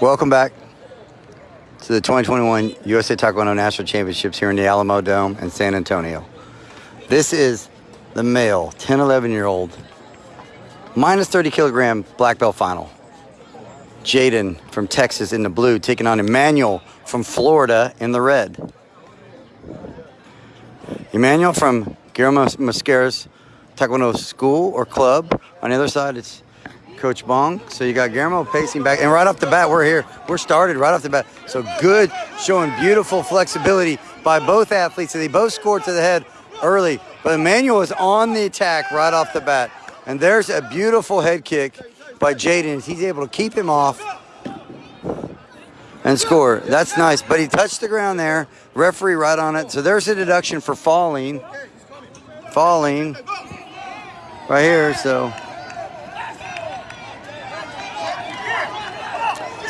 Welcome back to the 2021 USA Taekwondo National Championships here in the Alamodome in San Antonio. This is the male 10 11 year old minus 30 kilogram black belt final. Jaden from Texas in the blue taking on Emmanuel from Florida in the red. Emmanuel from Guillermo Mosquera's Taekwondo school or club. On the other side, it's Coach Bong. So you got Guillermo pacing back. And right off the bat, we're here. We're started right off the bat. So good, showing beautiful flexibility by both athletes. And they both scored to the head early. But Emmanuel is on the attack right off the bat. And there's a beautiful head kick by Jaden. He's able to keep him off and score. That's nice. But he touched the ground there. Referee right on it. So there's a deduction for falling. Falling right here. So.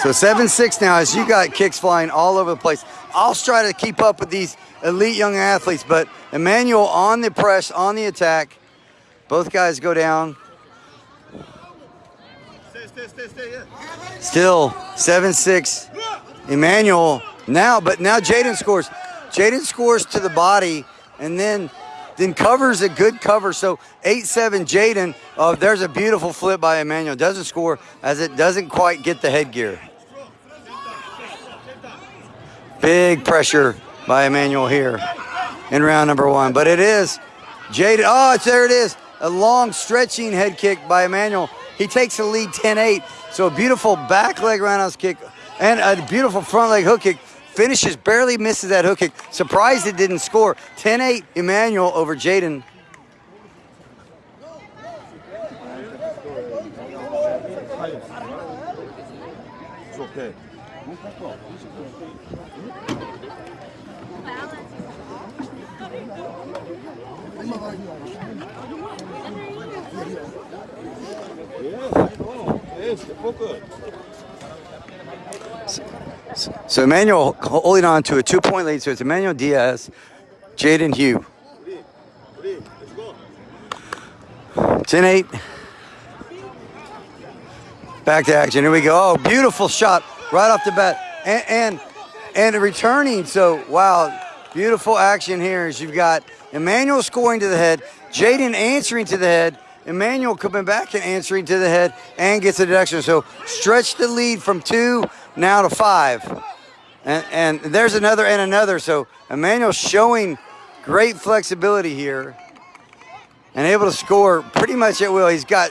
So 7-6 now as you got kicks flying all over the place. I'll try to keep up with these elite young athletes, but Emmanuel on the press, on the attack. Both guys go down. Still 7-6. Emmanuel now, but now Jaden scores. Jaden scores to the body and then then covers a good cover. So 8-7 Jaden. Oh, there's a beautiful flip by Emmanuel. Doesn't score as it doesn't quite get the headgear. Big pressure by Emmanuel here in round number one. But it is Jaden. Oh, it's, there it is. A long stretching head kick by Emmanuel. He takes the lead 10-8. So a beautiful back leg roundhouse kick and a beautiful front leg hook kick Finishes, barely misses that hook kick. Surprised it didn't score. 10-8 Emmanuel over Jaden. Okay. So Emmanuel holding on to a two-point lead. So it's Emmanuel Diaz, Jaden Hugh. 10-8. Back to action. Here we go. Oh, beautiful shot right off the bat. And, and, and returning. So, wow, beautiful action here as you've got Emmanuel scoring to the head, Jaden answering to the head, Emmanuel coming back and answering to the head and gets a deduction. So stretch the lead from two now to five. And, and there's another and another. So Emmanuel showing great flexibility here and able to score pretty much at will. He's got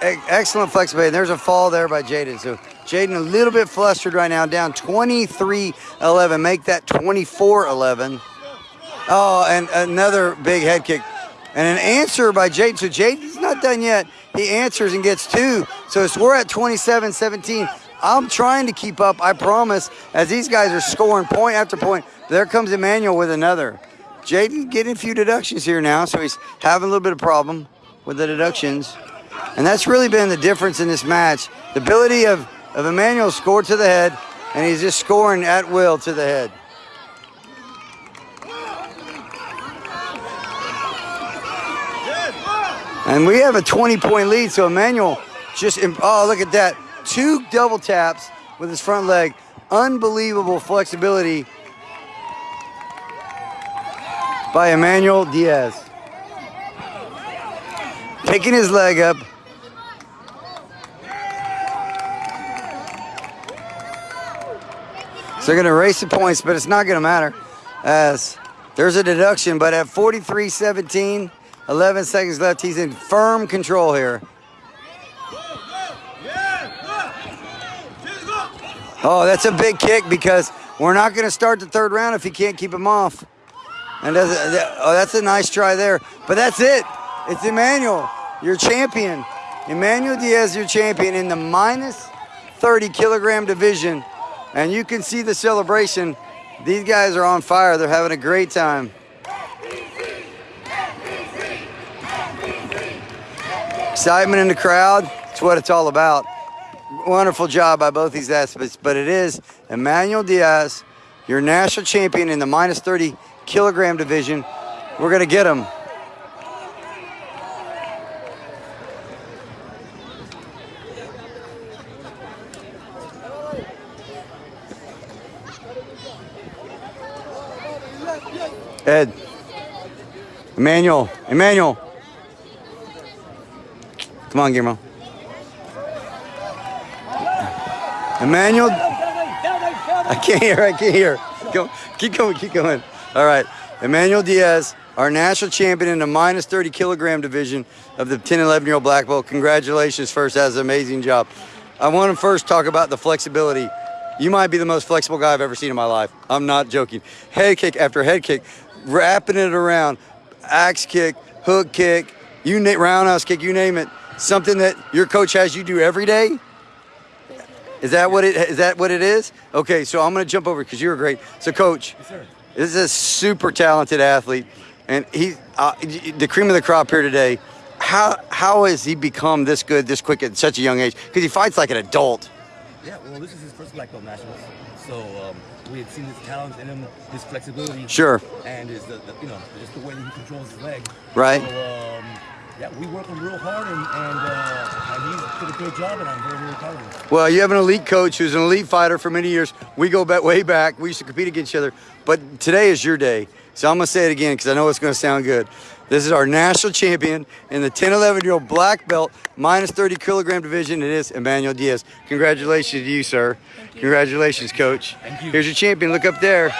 excellent flexibility. And there's a fall there by Jaden. So Jaden a little bit flustered right now, down 23-11. Make that 24-11. Oh, and another big head kick. And an answer by Jaden. So Jaden's not done yet. He answers and gets two. So we're at 27-17. I'm trying to keep up, I promise, as these guys are scoring point after point. There comes Emmanuel with another. Jaden getting a few deductions here now, so he's having a little bit of problem with the deductions. And that's really been the difference in this match. The ability of, of Emmanuel score to the head, and he's just scoring at will to the head. And we have a 20-point lead, so Emmanuel just, oh, look at that two double taps with his front leg. Unbelievable flexibility by Emmanuel Diaz. Taking his leg up. So they're going to race the points, but it's not going to matter as there's a deduction. But at 43-17, 11 seconds left, he's in firm control here. Oh, that's a big kick because we're not going to start the third round if he can't keep him off. And that's a, oh, that's a nice try there. But that's it. It's Emmanuel, your champion. Emmanuel Diaz, your champion in the minus 30 kilogram division. And you can see the celebration. These guys are on fire. They're having a great time. Excitement in the crowd. It's what it's all about wonderful job by both these athletes, but it is Emmanuel Diaz, your national champion in the minus 30 kilogram division. We're going to get him. Ed. Emmanuel. Emmanuel. Come on, Guillermo. Emmanuel. I can't hear. I can't hear. Go, keep going. Keep going. All right. Emmanuel Diaz, our national champion in the minus 30 kilogram division of the 10 11 year old black belt. Congratulations, first. That's an amazing job. I want to first talk about the flexibility. You might be the most flexible guy I've ever seen in my life. I'm not joking. Head kick after head kick, wrapping it around, axe kick, hook kick, you roundhouse kick, you name it. Something that your coach has you do every day. Is that what it is? That what it is? Okay, so I'm gonna jump over because you're great. So, coach, sir. this is a super talented athlete, and he uh, the cream of the crop here today. How how has he become this good, this quick at such a young age? Because he fights like an adult. Yeah, well, this is his first black belt nationals, so um, we had seen his talent in him, his flexibility, Sure. and his the, the, you know just the way that he controls his leg. Right. So um, yeah, we work him real hard, and and, uh, and he did a great job, and I'm very very proud of him. Well, you have an elite coach who's an elite fighter for many years. We go back way back. We used to compete against each other. But today is your day. So I'm going to say it again because I know it's going to sound good. This is our national champion in the 10 11 year old black belt, minus 30 kilogram division. It is Emmanuel Diaz. Congratulations to you, sir. Congratulations, coach. Thank you. Here's your champion. Look up there.